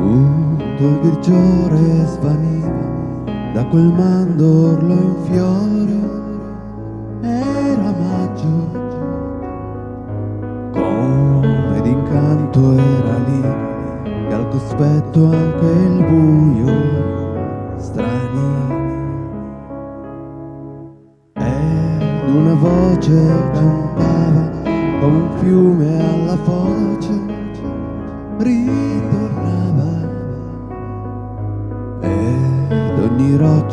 il grigiore svaniva da quel mandorlo in fiore. Era maggio. Come d'incanto era lì e al cospetto anche il buio strani. Ed una voce cantava come un fiume alla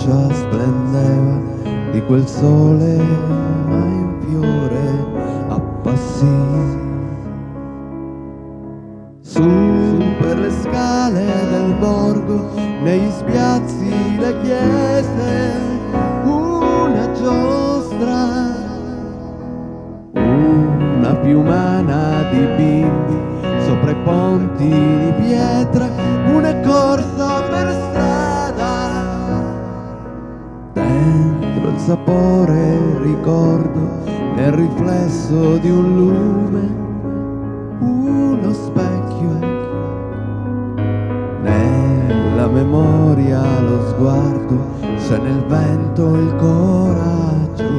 roccia splendeva di quel sole in fiore appassì. Su per le scale del borgo negli spiazzi le chiese una giostra una piumana sapore ricordo, nel riflesso di un lume, uno specchio. Nella memoria lo sguardo, se nel vento il coraggio,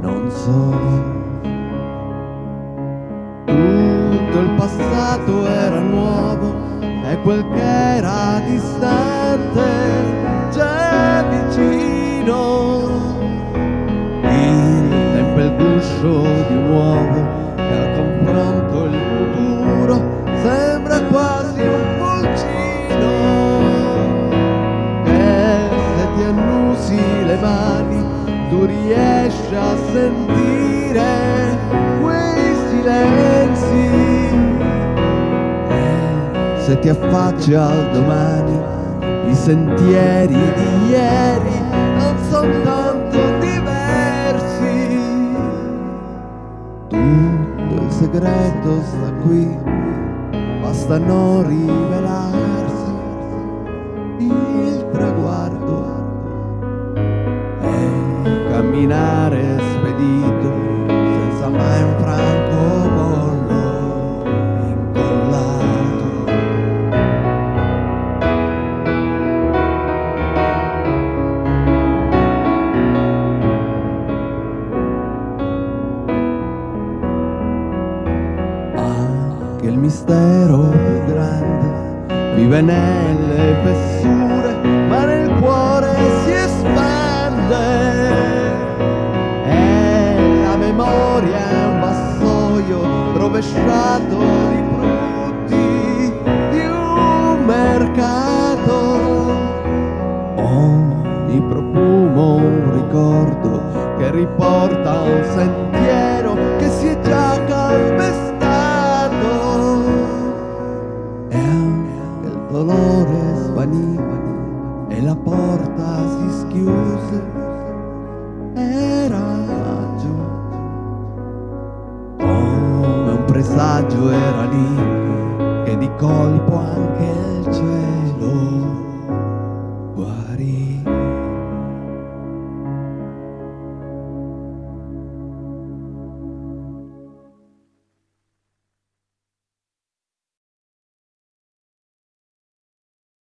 non so. Tutto il passato era nuovo e quel che era distante mani tu riesci a sentire quei silenzi. E se ti affacci al domani, i sentieri di ieri non sono tanto diversi. Tutto il segreto sta qui, basta non rivelarsi. Camminare spedito senza mai un francobollo incollato. Anche il mistero più grande vive nelle fessure, rovesciato di frutti di un mercato. Ogni profumo un ricordo che riporta un sentiero che si è già calpestato. E anche il dolore svaniva e la porta si schiuse. Presagio era lì che di colpo anche il cielo